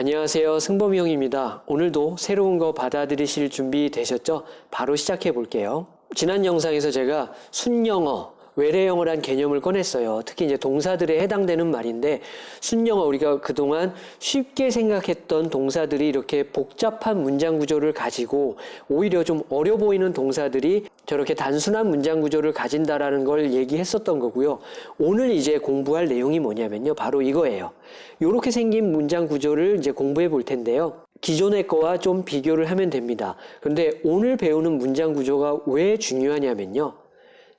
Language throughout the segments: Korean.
안녕하세요. 승범이 형입니다. 오늘도 새로운 거 받아들이실 준비 되셨죠? 바로 시작해 볼게요. 지난 영상에서 제가 순영어, 외래영어란 개념을 꺼냈어요. 특히 이제 동사들에 해당되는 말인데 순영어 우리가 그동안 쉽게 생각했던 동사들이 이렇게 복잡한 문장 구조를 가지고 오히려 좀 어려 보이는 동사들이 저렇게 단순한 문장 구조를 가진다라는 걸 얘기했었던 거고요. 오늘 이제 공부할 내용이 뭐냐면요. 바로 이거예요. 이렇게 생긴 문장 구조를 이제 공부해 볼 텐데요. 기존의 거와 좀 비교를 하면 됩니다. 그런데 오늘 배우는 문장 구조가 왜 중요하냐면요.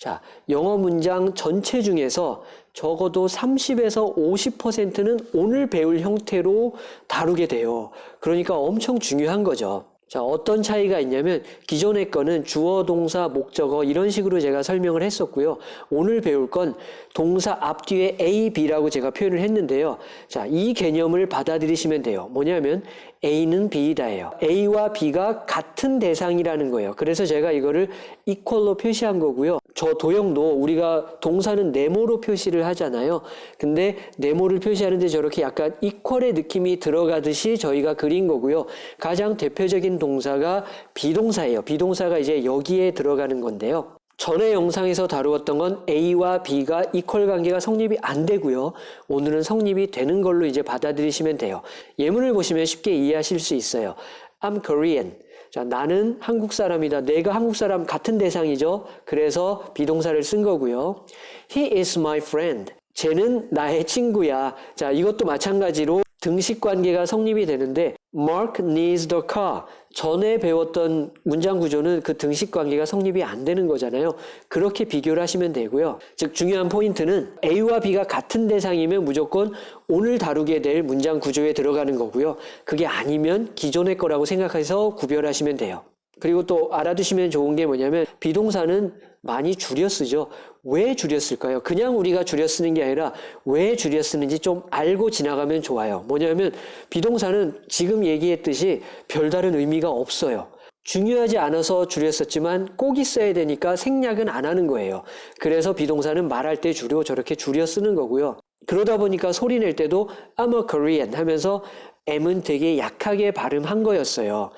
자, 영어 문장 전체 중에서 적어도 30에서 50%는 오늘 배울 형태로 다루게 돼요. 그러니까 엄청 중요한 거죠. 자, 어떤 차이가 있냐면 기존의 거는 주어, 동사, 목적어 이런 식으로 제가 설명을 했었고요. 오늘 배울 건 동사 앞뒤에 A, B라고 제가 표현을 했는데요. 자, 이 개념을 받아들이시면 돼요. 뭐냐면 A는 B다예요. A와 B가 같은 대상이라는 거예요. 그래서 제가 이거를 이퀄로 표시한 거고요. 저 도형도 우리가 동사는 네모로 표시를 하잖아요. 근데 네모를 표시하는데 저렇게 약간 이퀄의 느낌이 들어가듯이 저희가 그린 거고요. 가장 대표적인 동사가 비동사예요. 비동사가 이제 여기에 들어가는 건데요. 전에 영상에서 다루었던 건 A와 B가 이퀄 관계가 성립이 안 되고요. 오늘은 성립이 되는 걸로 이제 받아들이시면 돼요. 예문을 보시면 쉽게 이해하실 수 있어요. I'm Korean. 자, 나는 한국 사람이다. 내가 한국 사람 같은 대상이죠. 그래서 비동사를 쓴 거고요. He is my friend. 쟤는 나의 친구야. 자, 이것도 마찬가지로 등식 관계가 성립이 되는데 Mark needs the car. 전에 배웠던 문장 구조는 그 등식 관계가 성립이 안 되는 거잖아요. 그렇게 비교를 하시면 되고요. 즉 중요한 포인트는 A와 B가 같은 대상이면 무조건 오늘 다루게 될 문장 구조에 들어가는 거고요. 그게 아니면 기존의 거라고 생각해서 구별하시면 돼요. 그리고 또 알아두시면 좋은 게 뭐냐면 비동사는 많이 줄여 쓰죠. 왜 줄여 쓸까요? 그냥 우리가 줄여 쓰는 게 아니라 왜 줄여 쓰는지 좀 알고 지나가면 좋아요. 뭐냐면 비동사는 지금 얘기했듯이 별다른 의미가 없어요. 중요하지 않아서 줄였었지만 꼭 있어야 되니까 생략은 안 하는 거예요. 그래서 비동사는 말할 때 줄여 저렇게 줄여 쓰는 거고요. 그러다 보니까 소리 낼 때도 I'm a Korean 하면서 M은 되게 약하게 발음한 거였어요.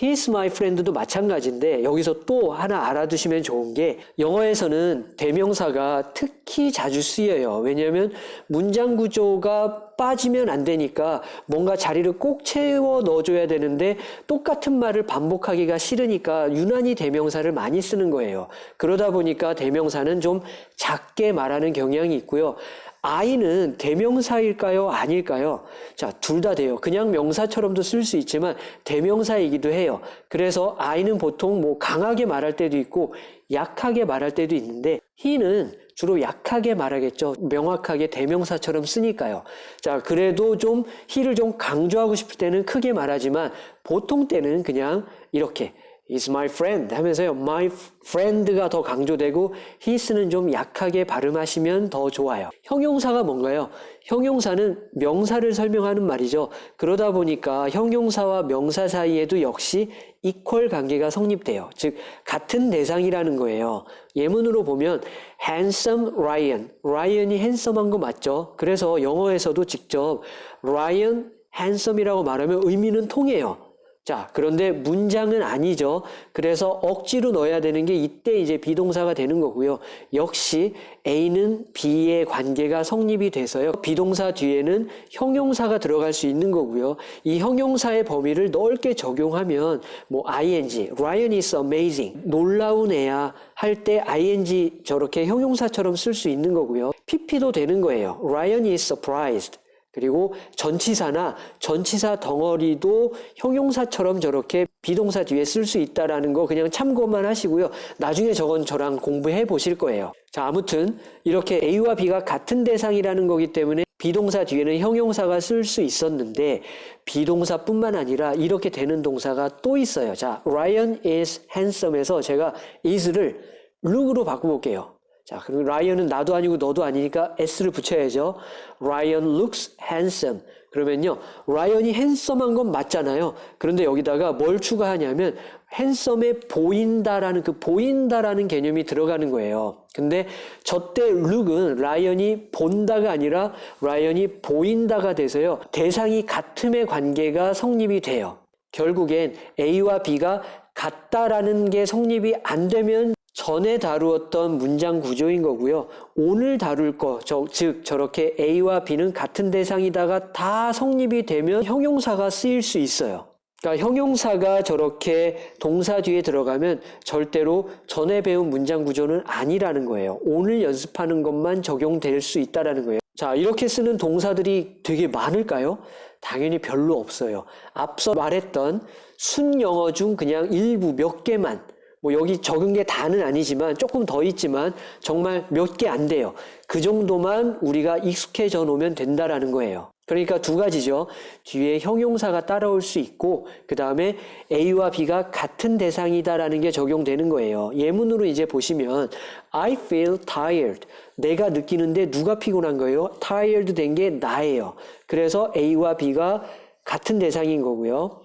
He's my friend도 마찬가지인데 여기서 또 하나 알아두시면 좋은 게 영어에서는 대명사가 특히 자주 쓰여요. 왜냐하면 문장 구조가 빠지면 안 되니까 뭔가 자리를 꼭 채워 넣어줘야 되는데 똑같은 말을 반복하기가 싫으니까 유난히 대명사를 많이 쓰는 거예요. 그러다 보니까 대명사는 좀 작게 말하는 경향이 있고요. 아이는 대명사일까요? 아닐까요? 자, 둘 다 돼요. 그냥 명사처럼도 쓸 수 있지만 대명사이기도 해요. 그래서 아이는 보통 뭐 강하게 말할 때도 있고 약하게 말할 때도 있는데 he는 주로 약하게 말하겠죠. 명확하게 대명사처럼 쓰니까요. 자, 그래도 좀 he를 좀 강조하고 싶을 때는 크게 말하지만 보통 때는 그냥 이렇게 is my friend 하면서요. my friend가 더 강조되고 his는 좀 약하게 발음하시면 더 좋아요. 형용사가 뭔가요? 형용사는 명사를 설명하는 말이죠. 그러다 보니까 형용사와 명사 사이에도 역시 이퀄 관계가 성립돼요. 즉 같은 대상이라는 거예요. 예문으로 보면 handsome Ryan. Ryan이 핸섬한 거 맞죠? 그래서 영어에서도 직접 Ryan handsome이라고 말하면 의미는 통해요. 자, 그런데 문장은 아니죠. 그래서 억지로 넣어야 되는 게 이때 이제 비동사가 되는 거고요. 역시 A는 B의 관계가 성립이 돼서요. 비동사 뒤에는 형용사가 들어갈 수 있는 거고요. 이 형용사의 범위를 넓게 적용하면 뭐 ing, Ryan is amazing, 놀라운 애야 할 때 ing 저렇게 형용사처럼 쓸 수 있는 거고요. pp도 되는 거예요. Ryan is surprised. 그리고 전치사나 전치사 덩어리도 형용사처럼 저렇게 비동사 뒤에 쓸 수 있다라는 거 그냥 참고만 하시고요. 나중에 저건 저랑 공부해 보실 거예요. 자, 아무튼 이렇게 A와 B가 같은 대상이라는 거기 때문에 비동사 뒤에는 형용사가 쓸 수 있었는데 비동사뿐만 아니라 이렇게 되는 동사가 또 있어요. 자, Ryan is handsome에서 제가 is를 look으로 바꿔볼게요. 자, 그리고 라이언은 나도 아니고 너도 아니니까 s를 붙여야죠. Ryan looks handsome. 그러면요, 라이언이 핸섬한 건 맞잖아요. 그런데 여기다가 뭘 추가하냐면 핸섬해 보인다라는 그 보인다라는 개념이 들어가는 거예요. 근데 저때 look은 라이언이 본다가 아니라 라이언이 보인다가 돼서요. 대상이 같음의 관계가 성립이 돼요. 결국엔 A와 B가 같다라는 게 성립이 안 되면 전에 다루었던 문장 구조인 거고요. 오늘 다룰 거, 저, 즉 저렇게 A와 B는 같은 대상이다가 다 성립이 되면 형용사가 쓰일 수 있어요. 그러니까 형용사가 저렇게 동사 뒤에 들어가면 절대로 전에 배운 문장 구조는 아니라는 거예요. 오늘 연습하는 것만 적용될 수 있다라는 거예요. 자, 이렇게 쓰는 동사들이 되게 많을까요? 당연히 별로 없어요. 앞서 말했던 순영어 중 그냥 일부 몇 개만 뭐 여기 적은 게 다는 아니지만 조금 더 있지만 정말 몇 개 안 돼요. 그 정도만 우리가 익숙해져 놓으면 된다라는 거예요. 그러니까 두 가지죠. 뒤에 형용사가 따라올 수 있고 그 다음에 A와 B가 같은 대상이다라는 게 적용되는 거예요. 예문으로 이제 보시면 I feel tired. 내가 느끼는데 누가 피곤한 거예요? tired 된 게 나예요. 그래서 A와 B가 같은 대상인 거고요.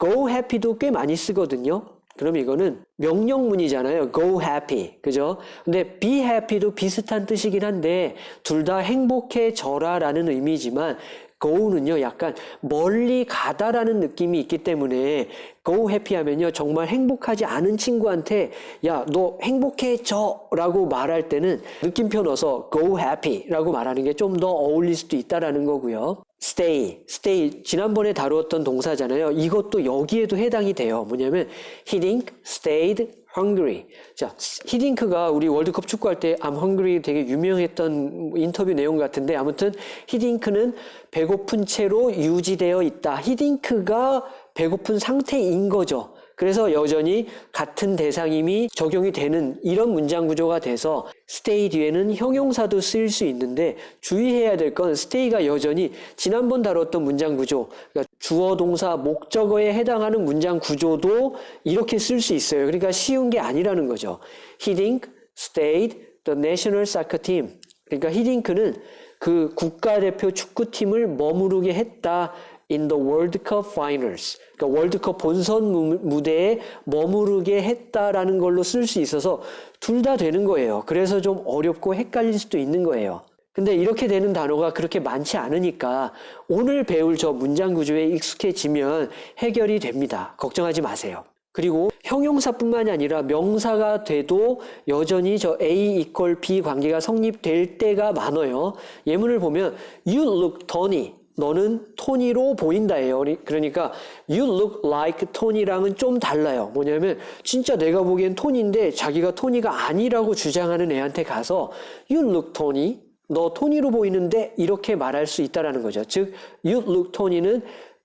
go happy도 꽤 많이 쓰거든요. 그럼 이거는 명령문이잖아요. go happy. 그죠? 근데 be happy도 비슷한 뜻이긴 한데 둘 다 행복해져라 라는 의미지만 go는요 약간 멀리 가다라는 느낌이 있기 때문에 go happy 하면요 정말 행복하지 않은 친구한테 야 너 행복해져 라고 말할 때는 느낌표 넣어서 go happy 라고 말하는 게 좀 더 어울릴 수도 있다라는 거고요. stay, stay 지난번에 다루었던 동사잖아요. 이것도 여기에도 해당이 돼요. 뭐냐면 he didn't stayed hungry. 자, 히딩크가 우리 월드컵 축구할 때 I'm hungry 되게 유명했던 인터뷰 내용 같은데 아무튼 히딩크는 배고픈 채로 유지되어 있다. 히딩크가 배고픈 상태인 거죠. 그래서 여전히 같은 대상임이 적용이 되는 이런 문장 구조가 돼서 stay 뒤에는 형용사도 쓰일 수 있는데 주의해야 될 건 stay가 여전히 지난번 다뤘던 문장 구조, 그러니까 주어 동사 목적어에 해당하는 문장 구조도 이렇게 쓸 수 있어요. 그러니까 쉬운 게 아니라는 거죠. Didn't stayed the national soccer team. 그러니까 히딩크는 그 국가대표 축구팀을 머무르게 했다. in the World Cup Finals. 그러니까 월드컵 본선 무대에 머무르게 했다라는 걸로 쓸 수 있어서 둘 다 되는 거예요. 그래서 좀 어렵고 헷갈릴 수도 있는 거예요. 근데 이렇게 되는 단어가 그렇게 많지 않으니까 오늘 배울 저 문장 구조에 익숙해지면 해결이 됩니다. 걱정하지 마세요. 그리고 형용사뿐만이 아니라 명사가 돼도 여전히 저 A equal B 관계가 성립될 때가 많아요. 예문을 보면 You look Tony. 너는 토니로 보인다예요. 그러니까 you look like 토니랑은 좀 달라요. 뭐냐면 진짜 내가 보기엔 토니인데 자기가 토니가 아니라고 주장하는 애한테 가서 you look 토니 너 토니로 보이는데 이렇게 말할 수 있다라는 거죠. 즉 you look 토니는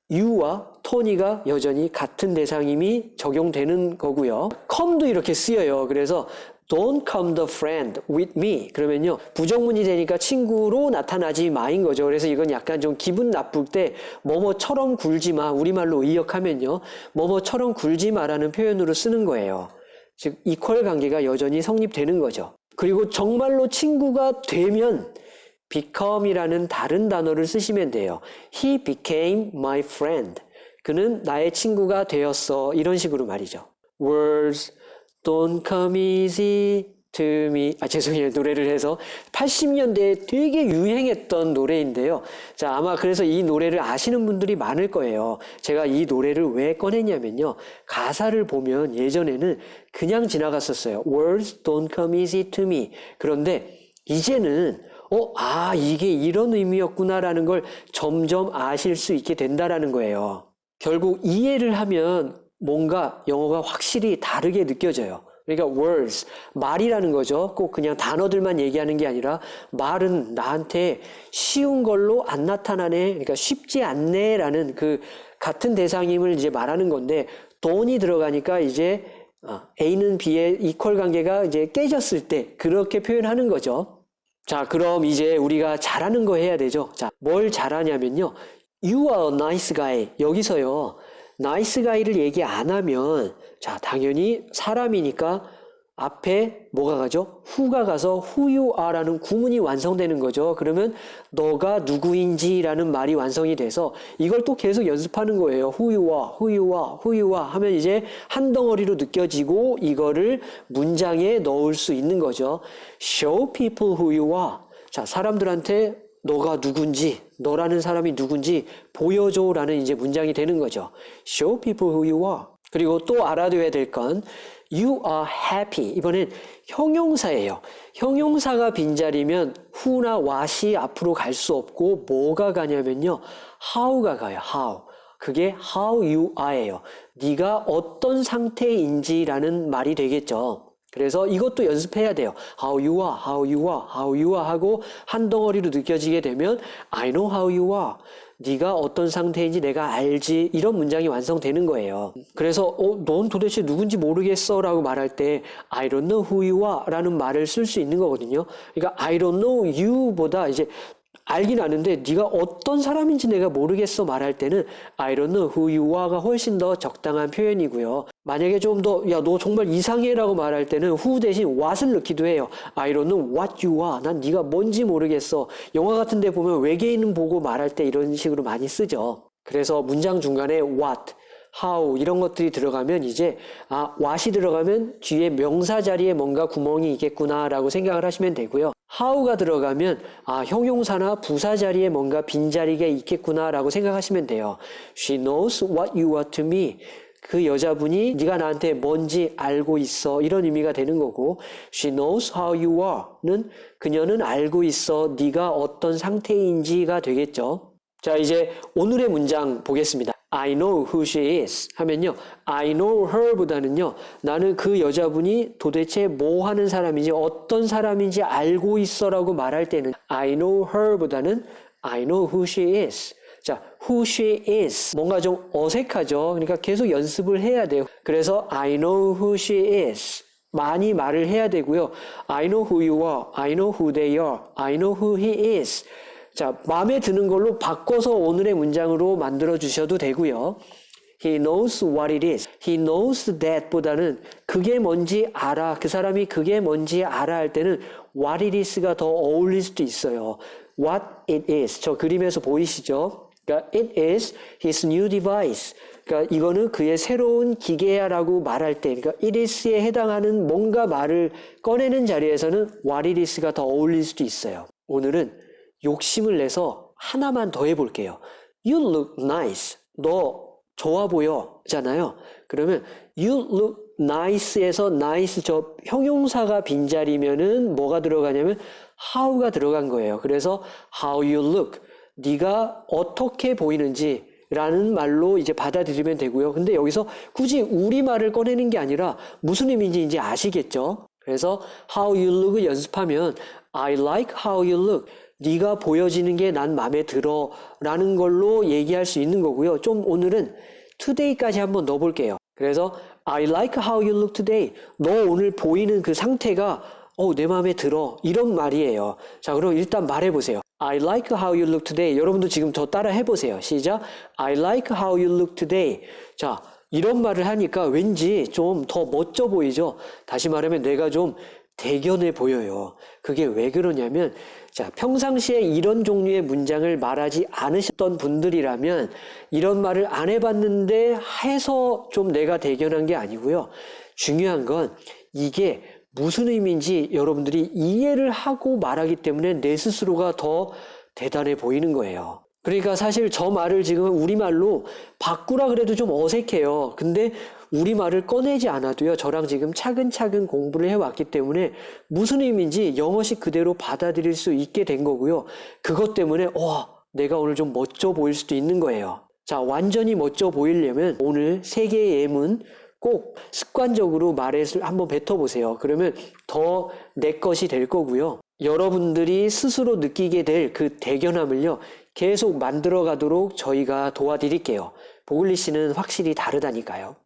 you와 토니가 여전히 같은 대상임이 적용되는 거고요. come도 이렇게 쓰여요. 그래서 Don't come the friend with me. 그러면요. 부정문이 되니까 친구로 나타나지 마인 거죠. 그래서 이건 약간 좀 기분 나쁠 때 뭐뭐처럼 굴지 마. 우리말로 의역하면요. 뭐뭐처럼 굴지 마라는 표현으로 쓰는 거예요. 즉 이퀄 관계가 여전히 성립되는 거죠. 그리고 정말로 친구가 되면 become이라는 다른 단어를 쓰시면 돼요. He became my friend. 그는 나의 친구가 되었어. 이런 식으로 말이죠. Words Don't come easy to me. 아, 죄송해요. 노래를 해서 80년대에 되게 유행했던 노래인데요. 자, 아마 그래서 이 노래를 아시는 분들이 많을 거예요. 제가 이 노래를 왜 꺼냈냐면요. 가사를 보면 예전에는 그냥 지나갔었어요. Words don't come easy to me. 그런데 이제는 어, 아, 이게 이런 의미였구나라는 걸 점점 아실 수 있게 된다라는 거예요. 결국 이해를 하면 뭔가 영어가 확실히 다르게 느껴져요. 그러니까 words, 말이라는 거죠. 꼭 그냥 단어들만 얘기하는 게 아니라 말은 나한테 쉬운 걸로 안 나타나네. 그러니까 쉽지 않네라는 그 같은 대상임을 이제 말하는 건데 돈이 들어가니까 이제 어, A는 B의 equal 관계가 이제 깨졌을 때 그렇게 표현하는 거죠. 자, 그럼 이제 우리가 잘하는 거 해야 되죠. 자, 뭘 잘하냐면요. You are a nice guy. 여기서요. nice guy를 얘기 안 하면 자 당연히 사람이니까 앞에 뭐가 가죠? who가 가서 who you are라는 구문이 완성되는 거죠. 그러면 너가 누구인지라는 말이 완성이 돼서 이걸 또 계속 연습하는 거예요. who you are, who you are, who you are 하면 이제 한 덩어리로 느껴지고 이거를 문장에 넣을 수 있는 거죠. show people who you are. 자, 사람들한테 너가 누군지, 너라는 사람이 누군지 보여줘라는 이제 문장이 되는 거죠. Show people who you are. 그리고 또 알아둬야 될 건 You are happy. 이번엔 형용사예요. 형용사가 빈자리면 who나 what이 앞으로 갈 수 없고 뭐가 가냐면요. how가 가요. how. 그게 how you are예요. 네가 어떤 상태인지라는 말이 되겠죠. 그래서 이것도 연습해야 돼요. How you are, how you are, how you are 하고 한 덩어리로 느껴지게 되면 I know how you are. 네가 어떤 상태인지 내가 알지 이런 문장이 완성되는 거예요. 그래서 어, 넌 도대체 누군지 모르겠어 라고 말할 때 I don't know who you are 라는 말을 쓸 수 있는 거거든요. 그러니까 I don't know you 보다 이제 알긴 아는데 네가 어떤 사람인지 내가 모르겠어 말할 때는 I don't know who you are가 훨씬 더 적당한 표현이고요. 만약에 좀 더 야 너 정말 이상해라고 말할 때는 who 대신 what을 넣기도 해요. I don't know what you are. 난 네가 뭔지 모르겠어. 영화 같은 데 보면 외계인 보고 말할 때 이런 식으로 많이 쓰죠. 그래서 문장 중간에 what how 이런 것들이 들어가면 이제 아 what이 들어가면 뒤에 명사 자리에 뭔가 구멍이 있겠구나라고 생각을 하시면 되고요. how가 들어가면 아 형용사나 부사 자리에 뭔가 빈 자리가 있겠구나라고 생각하시면 돼요. She knows what you are to me. 그 여자분이 네가 나한테 뭔지 알고 있어 이런 의미가 되는 거고 she knows how you are는 그녀는 알고 있어 네가 어떤 상태인지가 되겠죠. 자 이제 오늘의 문장 보겠습니다. I know who she is 하면요. I know her보다는요. 나는 그 여자분이 도대체 뭐 하는 사람인지 어떤 사람인지 알고 있어 라고 말할 때는 I know her보다는 I know who she is. 자, who she is. 뭔가 좀 어색하죠. 그러니까 계속 연습을 해야 돼요. 그래서 I know who she is. 많이 말을 해야 되고요. I know who you are. I know who they are. I know who he is. 자, 마음에 드는 걸로 바꿔서 오늘의 문장으로 만들어 주셔도 되고요. He knows what it is. He knows that 보다는 그게 뭔지 알아. 그 사람이 그게 뭔지 알아 할 때는 what it is가 더 어울릴 수도 있어요. What it is. 저 그림에서 보이시죠? 그러니까 it is his new device. 그러니까 이거는 그의 새로운 기계야라고 말할 때, 그러니까 it is에 해당하는 뭔가 말을 꺼내는 자리에서는 what it is가 더 어울릴 수도 있어요. 오늘은 욕심을 내서 하나만 더 해볼게요. You look nice. 너 좋아 보여잖아요. 그러면 you look nice에서 nice 저 형용사가 빈자리면은 뭐가 들어가냐면 how가 들어간 거예요. 그래서 how you look. 네가 어떻게 보이는지 라는 말로 이제 받아들이면 되고요. 근데 여기서 굳이 우리말을 꺼내는 게 아니라 무슨 의미인지 이제 아시겠죠? 그래서 how you look을 연습하면 I like how you look. 네가 보여지는 게 난 마음에 들어 라는 걸로 얘기할 수 있는 거고요. 좀 오늘은 today까지 한번 넣어볼게요. 그래서 I like how you look today. 너 오늘 보이는 그 상태가 어, 내 마음에 들어. 이런 말이에요. 자, 그럼 일단 말해보세요. I like how you look today. 여러분도 지금 저 따라 해보세요. 시작. I like how you look today. 자, 이런 말을 하니까 왠지 좀 더 멋져 보이죠? 다시 말하면 내가 좀 대견해 보여요. 그게 왜 그러냐면, 자, 평상시에 이런 종류의 문장을 말하지 않으셨던 분들이라면, 이런 말을 안 해봤는데 해서 좀 내가 대견한 게 아니고요. 중요한 건 이게 무슨 의미인지 여러분들이 이해를 하고 말하기 때문에 내 스스로가 더 대단해 보이는 거예요. 그러니까 사실 저 말을 지금 우리말로 바꾸라 그래도 좀 어색해요. 근데 우리말을 꺼내지 않아도요. 저랑 지금 차근차근 공부를 해왔기 때문에 무슨 의미인지 영어식 그대로 받아들일 수 있게 된 거고요. 그것 때문에 와 내가 오늘 좀 멋져 보일 수도 있는 거예요. 자 완전히 멋져 보이려면 오늘 세 개의 예문 꼭 습관적으로 말에 한번 뱉어보세요. 그러면 더 내 것이 될 거고요. 여러분들이 스스로 느끼게 될 그 대견함을요, 계속 만들어 가도록 저희가 도와드릴게요. 보글리 씨는 확실히 다르다니까요.